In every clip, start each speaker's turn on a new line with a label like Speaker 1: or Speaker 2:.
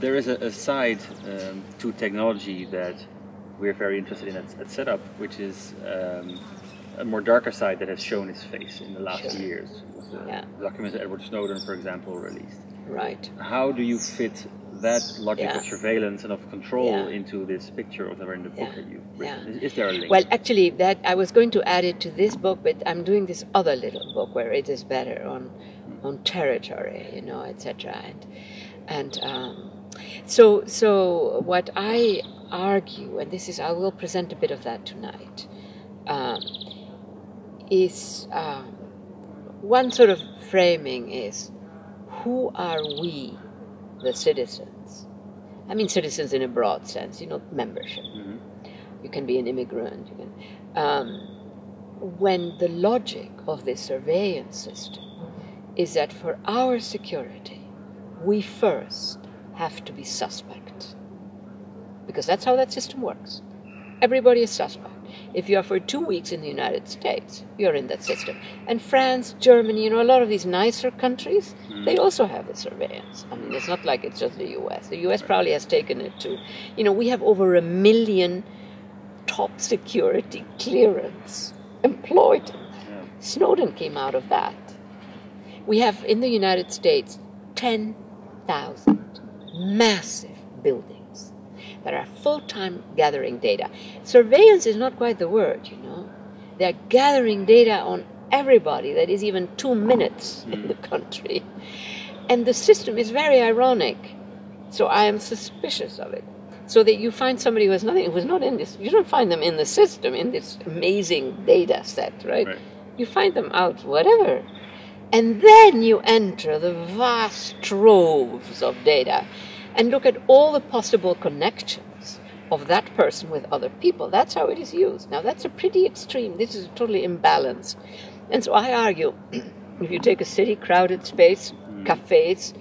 Speaker 1: there is a, a side um, to technology that we're very interested in at, at Setup, which is um, a more darker side that has shown its face in the last
Speaker 2: Sure.
Speaker 1: years. The
Speaker 2: Yeah.
Speaker 1: documents that Edward Snowden, for example, released.
Speaker 2: Right.
Speaker 1: How do you fit that logic
Speaker 2: Yeah.
Speaker 1: of surveillance and of control
Speaker 2: Yeah.
Speaker 1: into this picture of the in the book that you've
Speaker 2: Yeah.
Speaker 1: written? Is, is there a link?
Speaker 2: Well, actually, that I was going to add it to this book, but I'm doing this other little book where it is better on on territory, you know, etc. And and um, so so what I argue, and this is I will present a bit of that tonight, um, is um, one sort of framing is who are we, the citizens? I mean, citizens in a broad sense, you know, membership
Speaker 1: Mhm.
Speaker 2: you can be an immigrant. You can, um, when the logic of this surveillance system is that for our security, we first have to be suspect. Because that's how that system works. Everybody is suspect. If you are for two weeks in the United States, you're in that system. And France, Germany, you know, a lot of these nicer countries, mm. they also have the surveillance. I mean, it's not like it's just the US. The US probably has taken it to, you know, we have over a million top security clearance employed.
Speaker 1: Yeah.
Speaker 2: Snowden came out of that. We have in the United States 10,000 massive buildings that are full time gathering data. Surveillance is not quite the word, you know. They're gathering data on everybody that is even two minutes in the hmm. country. And the system is very ironic. So I am suspicious of it. So that you find somebody who has nothing, who's not in this, you don't find them in the system, in this amazing data set, right?
Speaker 1: Right.
Speaker 2: You find them out, whatever. And then you enter the vast troves of data and look at all the possible connections of that person with other people. That's how it is used. Now, that's a pretty extreme. This is totally imbalanced. And so I argue if you take a city, crowded space, mm. cafes,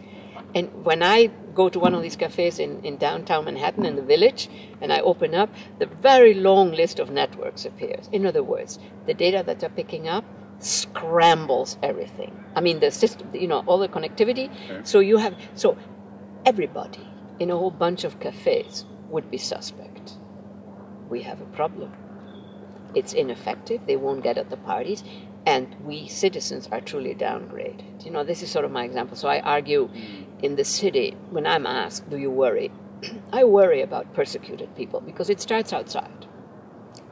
Speaker 2: and when I go to one of these cafes in, in downtown Manhattan in the village and I open up, the very long list of networks appears. In other words, the data that they're picking up scrambles everything. I mean, the system, you know, all the connectivity.
Speaker 1: Okay.
Speaker 2: So you have, so everybody in a whole bunch of cafes would be suspect. We have a problem. It's ineffective. They won't get at the parties. And we citizens are truly downgraded. You know, this is sort of my example. So I argue mm. in the city, when I'm asked, do you worry? I worry about persecuted people because it starts outside.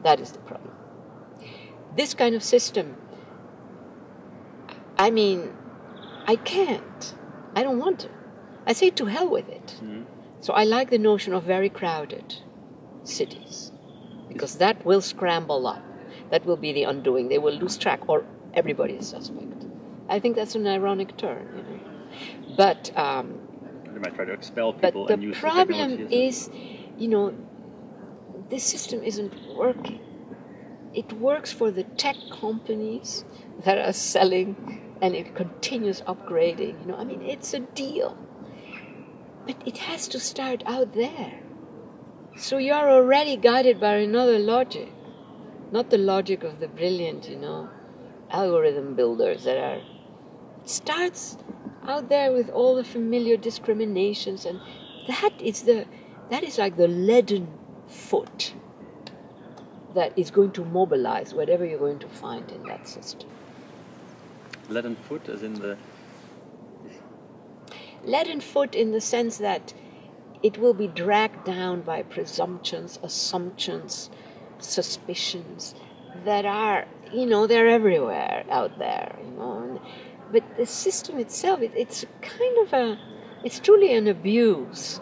Speaker 2: That is the problem. This kind of system, I mean, I can't. I don't want to. I say to hell with it.
Speaker 1: Mhm.
Speaker 2: So I like the notion of very crowded cities because that will scramble up. That will be the undoing. They will lose track, or everybody is suspect. I think that's an ironic turn, you know. But um,
Speaker 1: They might try to expel
Speaker 2: but
Speaker 1: people
Speaker 2: the
Speaker 1: and use the
Speaker 2: problem
Speaker 1: technology
Speaker 2: is, you know, this system isn't working. It works for the tech companies that are selling, and it continues upgrading. You know, I mean, it's a deal, but it has to start out there. So you're already guided by another logic, not the logic of the brilliant, you know, algorithm builders that are. It starts out there with all the familiar discriminations, and that is the that is like the leaden foot that is going to mobilize whatever you're going to find in that system.
Speaker 1: Leaden foot, as in the
Speaker 2: leaden foot in the sense that it will be dragged down by presumptions, assumptions, suspicions that are, you know, they're everywhere out there, you know. And, but the system itself, it, it's kind of a, it's truly an abuse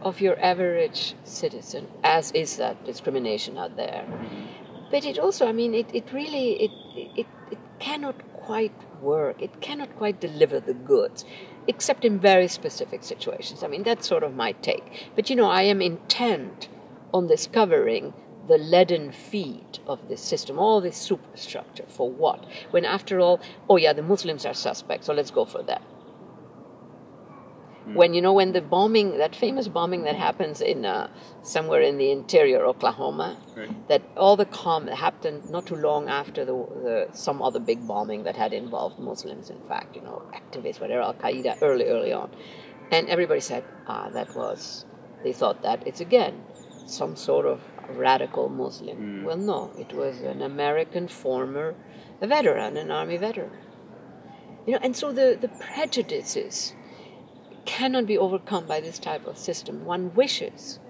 Speaker 2: of your average citizen, as is that discrimination out there. Mm-hmm. But it also, I mean, it, it really, it, it, it cannot quite work. It cannot quite deliver the goods, except in very specific situations. I mean, that's sort of my take. But you know, I am intent on discovering the leaden feet of this system, all this superstructure. For what? When after all, oh yeah, the Muslims are suspects, so let's go for that. When you know when the bombing, that famous bombing that happens in uh, somewhere in the interior Oklahoma,
Speaker 1: Right.
Speaker 2: that all the calm happened not too long after the, the some other big bombing that had involved Muslims. In fact, you know, activists, whatever, Al Qaeda, early, early on. And everybody said, ah, that was, they thought that it's again some sort of radical Muslim. Well, no, it was an American former a veteran, an army veteran. You know, and so the, the prejudices cannot be overcome by this type of system. One wishes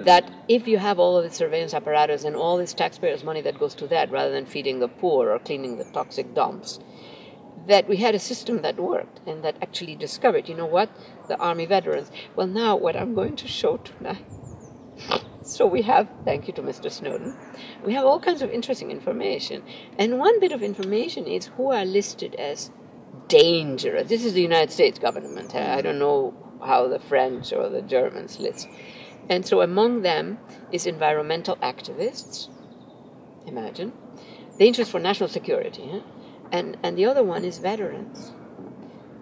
Speaker 2: that if you have all of the surveillance apparatus and all this taxpayers' money that goes to that rather than feeding the poor or cleaning the toxic dumps, that we had a system that worked and that actually discovered, you know what, the army veterans. Well, now what I'm going to show tonight. So we have, thank you to Mr. Snowden, we have all kinds of interesting information. And one bit of information is who are listed as dangerous. This is the United States government. I don't know how the French or the Germans list. And so among them is environmental activists, imagine, The interest for national security, huh? and, and the other one is veterans.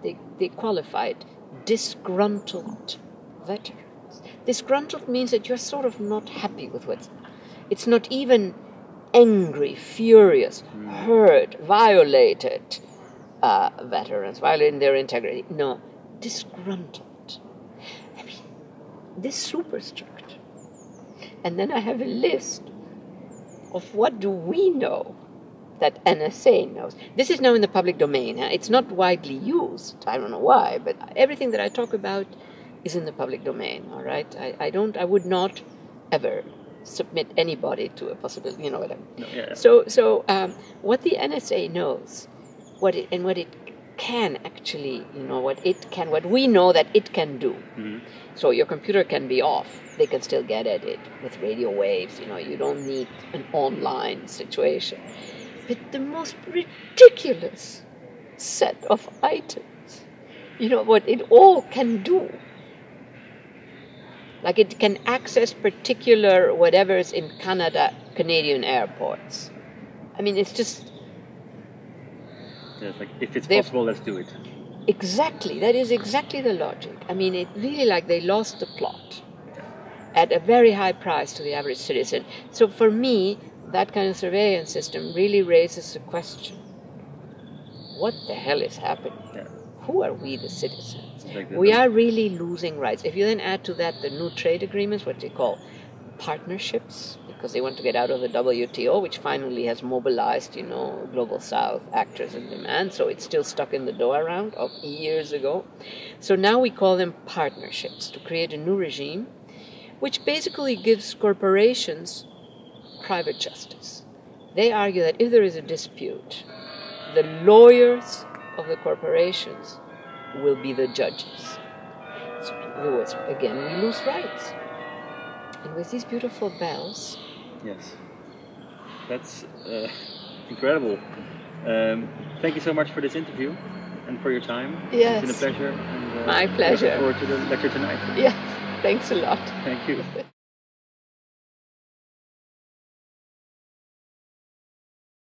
Speaker 2: They, they qualified disgruntled veterans. Disgruntled means that you're sort of not happy with what's. It's not even angry, furious, hmm. hurt, violated uh, veterans, violating their integrity. No, disgruntled. I mean, this superstructure. And then I have a list of what do we know that NSA knows. This is now in the public domain. It's not widely used. I don't know why, but everything that I talk about is in the public domain. All right. I, I don't. I would not ever submit anybody to a possibility. You know what I mean?
Speaker 1: No, yeah, yeah.
Speaker 2: So, so um, what the NSA knows, what it and what it can actually, you know, what it can, what we know that it can do. Mm-hmm. So your computer can be off; they can still get at it with radio waves. You know, you don't need an online situation. But the most ridiculous set of items, you know, what it all can do. Like it can access particular whatever's in Canada, Canadian airports. I mean, it's just
Speaker 1: it's like, if it's possible, let's do it.
Speaker 2: exactly, that is exactly the logic. I mean, it really like they lost the plot at a very high price to the average citizen. So for me, that kind of surveillance system really raises the question what the hell is happening?
Speaker 1: Yeah.
Speaker 2: Who are we, the citizens?
Speaker 1: Like
Speaker 2: We are really losing rights. If you then add to that the new trade agreements, what they call partnerships, because they want to get out of the WTO, which finally has mobilized, you know, global South actors in demand. So it's still stuck in the Doha round of years ago. So now we call them partnerships to create a new regime, which basically gives corporations private justice. They argue that if there is a dispute, the lawyers of the corporations will be the judges. So in other words, again, we lose rights. And with these beautiful bells,
Speaker 1: Yes. That's uh, incredible. Um, thank you so much for this interview and for your time. Yes. It's been a pleasure. And, uh,
Speaker 2: My pleasure.
Speaker 1: Looking forward to the lecture tonight.
Speaker 2: yes, thanks a lot.
Speaker 1: Thank you.